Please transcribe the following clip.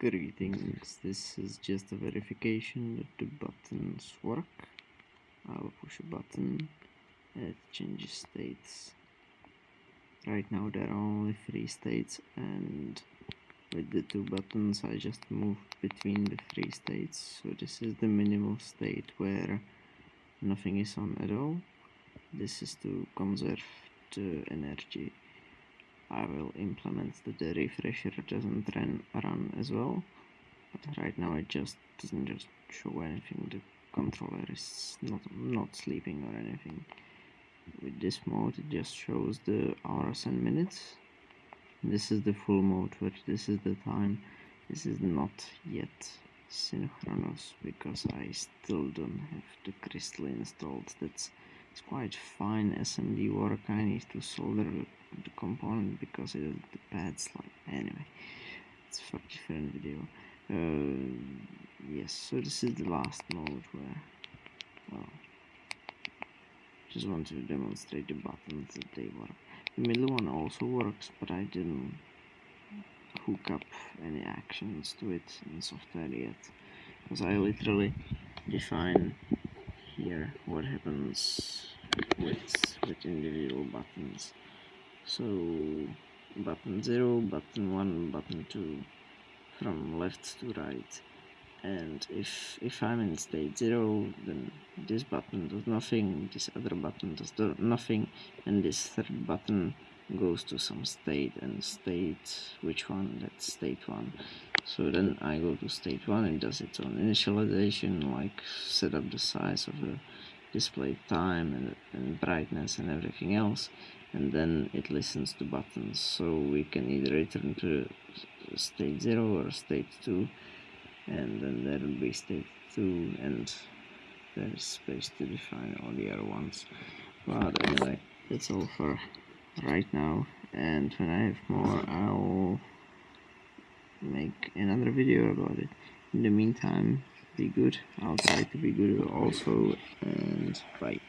Greetings, this is just a verification that the buttons work. I'll push a button it changes states. Right now there are only three states and with the two buttons I just move between the three states. So this is the minimal state where nothing is on at all. This is to conserve the energy I will implement that the refresher doesn't run, run as well. But right now it just doesn't just show anything. The controller is not not sleeping or anything. With this mode it just shows the hours and minutes. This is the full mode where this is the time. This is not yet synchronous because I still don't have the crystal installed. That's it's quite fine SMD work I need to solder the component because it is the pads like anyway it's for different video. Uh, yes so this is the last mode where well just want to demonstrate the buttons that they work. The middle one also works but I didn't hook up any actions to it in software yet. Because I literally define here what happens with with individual buttons? So button 0 button 1 button 2 from left to right. And if if I'm in state 0 then this button does nothing this other button does nothing and this third button goes to some state and state which one? That's state 1 so then I go to state 1 and does its own initialization like set up the size of the display time and, and brightness and everything else and then it listens to buttons. So we can either return to state 0 or state 2 and then there will be state 2 and there's space to define all the other ones. But anyway that's all for right now and when I have more I'll make another video about it. In the meantime be good. I'll try to be good also and bye